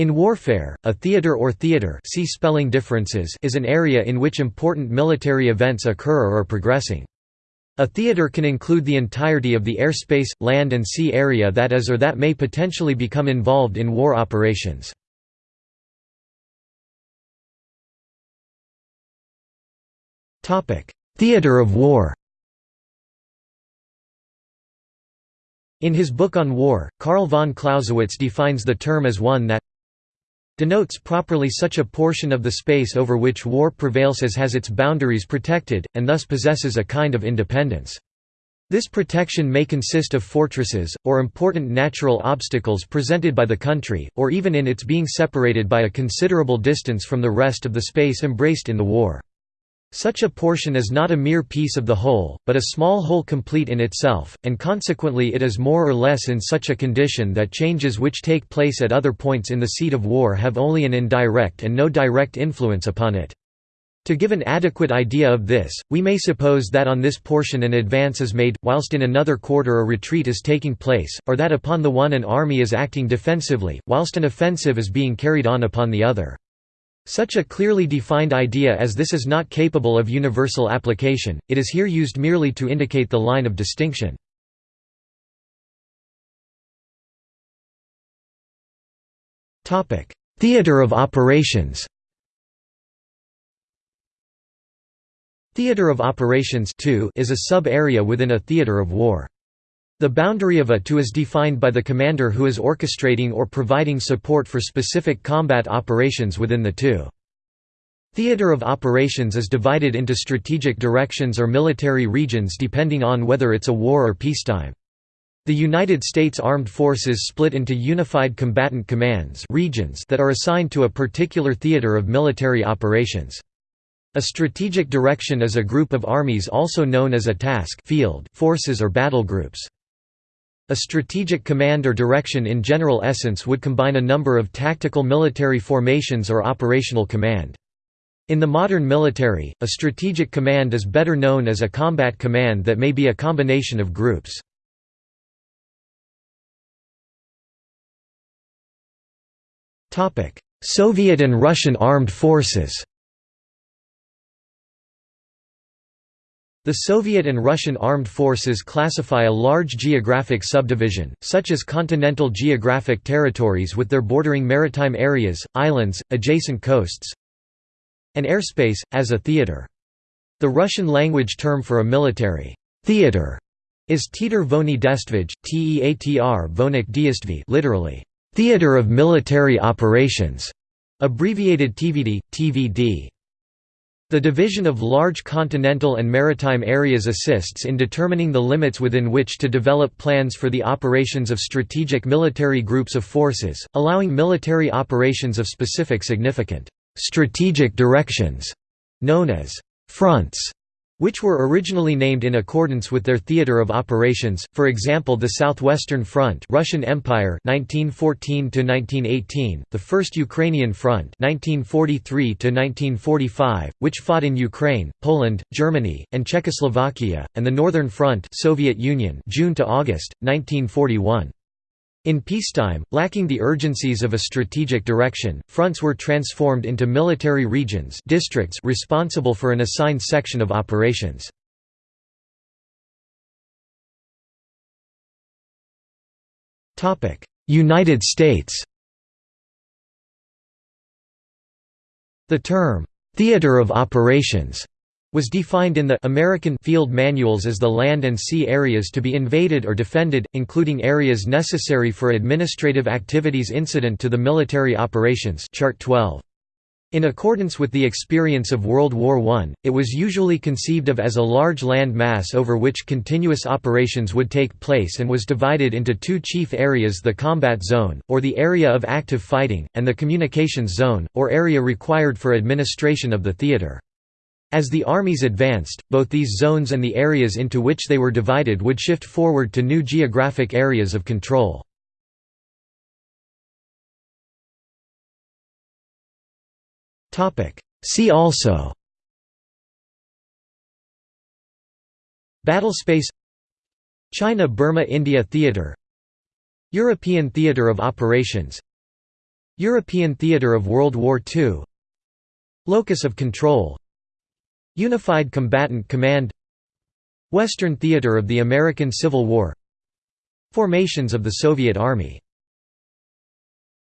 In warfare, a theater or theater see spelling differences is an area in which important military events occur or are progressing. A theater can include the entirety of the airspace, land and sea area that is or that may potentially become involved in war operations. Theater of war In his book on war, Karl von Clausewitz defines the term as one that denotes properly such a portion of the space over which war prevails as has its boundaries protected, and thus possesses a kind of independence. This protection may consist of fortresses, or important natural obstacles presented by the country, or even in its being separated by a considerable distance from the rest of the space embraced in the war. Such a portion is not a mere piece of the whole, but a small whole complete in itself, and consequently it is more or less in such a condition that changes which take place at other points in the seat of war have only an indirect and no direct influence upon it. To give an adequate idea of this, we may suppose that on this portion an advance is made, whilst in another quarter a retreat is taking place, or that upon the one an army is acting defensively, whilst an offensive is being carried on upon the other. Such a clearly defined idea as this is not capable of universal application, it is here used merely to indicate the line of distinction. Theater of operations Theater of operations is a sub-area within a theater of war. The boundary of a to is defined by the commander who is orchestrating or providing support for specific combat operations within the two. Theater of operations is divided into strategic directions or military regions depending on whether it's a war or peacetime. The United States Armed Forces split into Unified Combatant Commands regions that are assigned to a particular theater of military operations. A strategic direction is a group of armies also known as a task field forces or battle groups. A strategic command or direction in general essence would combine a number of tactical military formations or operational command. In the modern military, a strategic command is better known as a combat command that may be a combination of groups. Soviet and Russian armed forces The Soviet and Russian armed forces classify a large geographic subdivision, such as continental geographic territories with their bordering maritime areas, islands, adjacent coasts, and airspace, as a theater. The Russian language term for a military theater is Teatr Vojny Destvij, Teatr Vonik Diestvy literally, theater of military operations, abbreviated TVD, TVD. The division of large continental and maritime areas assists in determining the limits within which to develop plans for the operations of strategic military groups of forces, allowing military operations of specific significant strategic directions, known as fronts, which were originally named in accordance with their theater of operations, for example the Southwestern Front Russian Empire 1914–1918, the First Ukrainian Front 1943–1945, which fought in Ukraine, Poland, Germany, and Czechoslovakia, and the Northern Front Soviet Union June to August, 1941. In peacetime, lacking the urgencies of a strategic direction, fronts were transformed into military regions districts responsible for an assigned section of operations. United States The term, "'theater of operations' was defined in the American field manuals as the land and sea areas to be invaded or defended, including areas necessary for administrative activities incident to the military operations chart 12. In accordance with the experience of World War I, it was usually conceived of as a large land mass over which continuous operations would take place and was divided into two chief areas the combat zone, or the area of active fighting, and the communications zone, or area required for administration of the theater. As the armies advanced, both these zones and the areas into which they were divided would shift forward to new geographic areas of control. See also Battlespace China–Burma–India Theatre European Theatre of Operations European theatre of World War II Locus of control Unified Combatant Command Western Theater of the American Civil War Formations of the Soviet Army